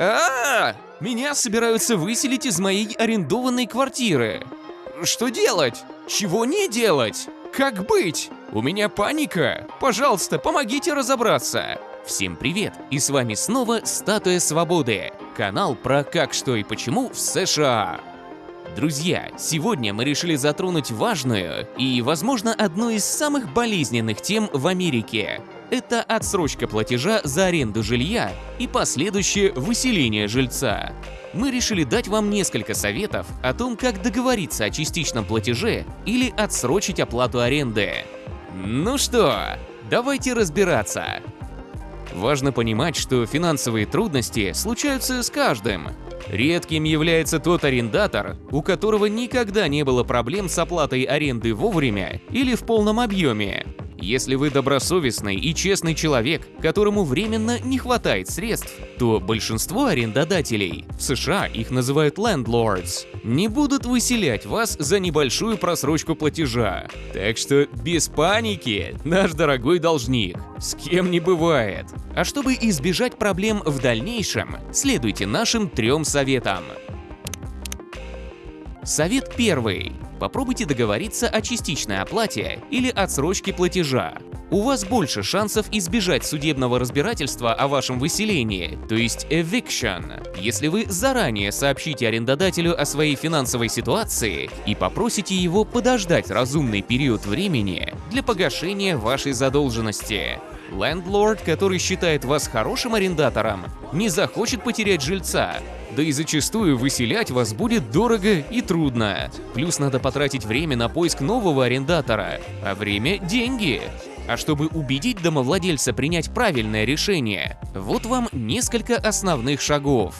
А, -а, а Меня собираются выселить из моей арендованной квартиры. Что делать? Чего не делать? Как быть? У меня паника. Пожалуйста, помогите разобраться. Всем привет! И с вами снова Статуя Свободы. Канал про как, что и почему в США. Друзья, сегодня мы решили затронуть важную и, возможно, одну из самых болезненных тем в Америке это отсрочка платежа за аренду жилья и последующее выселение жильца. Мы решили дать вам несколько советов о том, как договориться о частичном платеже или отсрочить оплату аренды. Ну что, давайте разбираться. Важно понимать, что финансовые трудности случаются с каждым. Редким является тот арендатор, у которого никогда не было проблем с оплатой аренды вовремя или в полном объеме. Если вы добросовестный и честный человек, которому временно не хватает средств, то большинство арендодателей, в США их называют landlords, не будут выселять вас за небольшую просрочку платежа. Так что без паники, наш дорогой должник, с кем не бывает. А чтобы избежать проблем в дальнейшем, следуйте нашим трем советам. Совет первый. Попробуйте договориться о частичной оплате или отсрочке платежа. У вас больше шансов избежать судебного разбирательства о вашем выселении, то есть eviction, если вы заранее сообщите арендодателю о своей финансовой ситуации и попросите его подождать разумный период времени для погашения вашей задолженности. Лендлорд, который считает вас хорошим арендатором, не захочет потерять жильца, да и зачастую выселять вас будет дорого и трудно. Плюс надо потратить время на поиск нового арендатора, а время – деньги. А чтобы убедить домовладельца принять правильное решение, вот вам несколько основных шагов.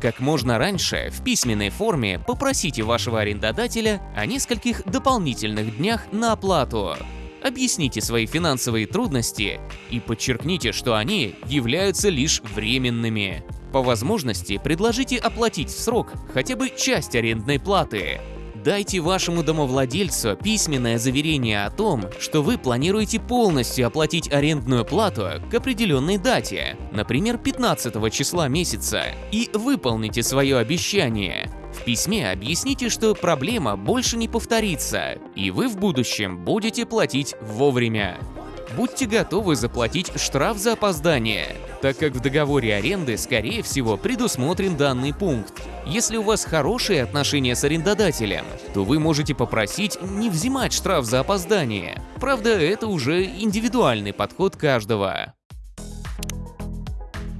Как можно раньше, в письменной форме попросите вашего арендодателя о нескольких дополнительных днях на оплату объясните свои финансовые трудности и подчеркните, что они являются лишь временными. По возможности предложите оплатить в срок хотя бы часть арендной платы. Дайте вашему домовладельцу письменное заверение о том, что вы планируете полностью оплатить арендную плату к определенной дате, например, 15 числа месяца, и выполните свое обещание. Письме объясните, что проблема больше не повторится, и вы в будущем будете платить вовремя. Будьте готовы заплатить штраф за опоздание, так как в договоре аренды, скорее всего, предусмотрен данный пункт. Если у вас хорошие отношения с арендодателем, то вы можете попросить не взимать штраф за опоздание. Правда, это уже индивидуальный подход каждого.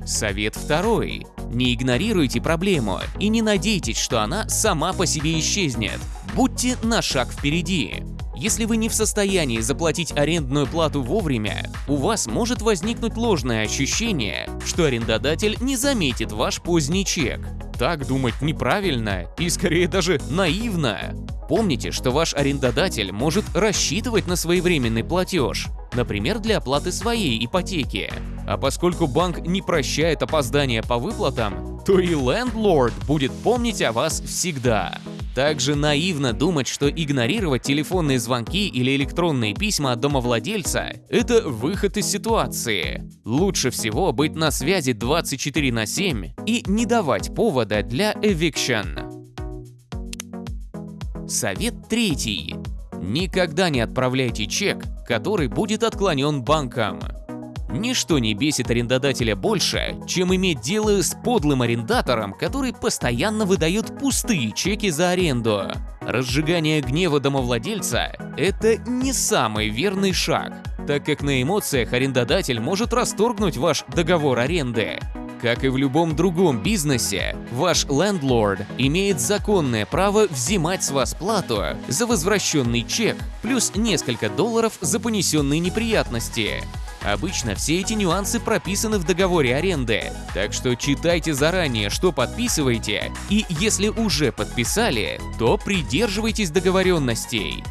Совет второй. Не игнорируйте проблему и не надейтесь, что она сама по себе исчезнет. Будьте на шаг впереди. Если вы не в состоянии заплатить арендную плату вовремя, у вас может возникнуть ложное ощущение, что арендодатель не заметит ваш поздний чек. Так думать неправильно и скорее даже наивно. Помните, что ваш арендодатель может рассчитывать на своевременный платеж, например, для оплаты своей ипотеки. А поскольку банк не прощает опоздания по выплатам, то и лендлорд будет помнить о вас всегда. Также наивно думать, что игнорировать телефонные звонки или электронные письма от домовладельца – это выход из ситуации. Лучше всего быть на связи 24 на 7 и не давать повода для eviction. Совет третий. Никогда не отправляйте чек, который будет отклонен банком. Ничто не бесит арендодателя больше, чем иметь дело с подлым арендатором, который постоянно выдает пустые чеки за аренду. Разжигание гнева домовладельца – это не самый верный шаг, так как на эмоциях арендодатель может расторгнуть ваш договор аренды. Как и в любом другом бизнесе, ваш лендлорд имеет законное право взимать с вас плату за возвращенный чек плюс несколько долларов за понесенные неприятности. Обычно все эти нюансы прописаны в договоре аренды, так что читайте заранее, что подписываете, и если уже подписали, то придерживайтесь договоренностей.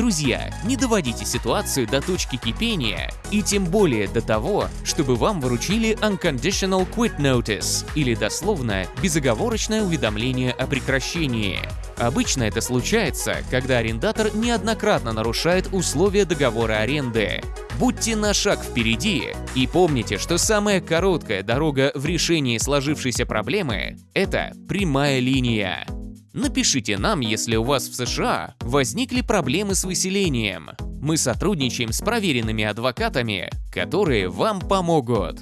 Друзья, не доводите ситуацию до точки кипения и тем более до того, чтобы вам выручили Unconditional Quit Notice или дословно безоговорочное уведомление о прекращении. Обычно это случается, когда арендатор неоднократно нарушает условия договора аренды. Будьте на шаг впереди и помните, что самая короткая дорога в решении сложившейся проблемы – это прямая линия. Напишите нам, если у вас в США возникли проблемы с выселением. Мы сотрудничаем с проверенными адвокатами, которые вам помогут.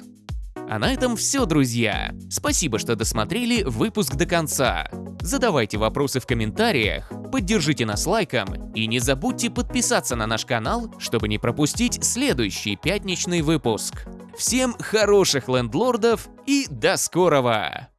А на этом все, друзья. Спасибо, что досмотрели выпуск до конца. Задавайте вопросы в комментариях, поддержите нас лайком и не забудьте подписаться на наш канал, чтобы не пропустить следующий пятничный выпуск. Всем хороших лендлордов и до скорого!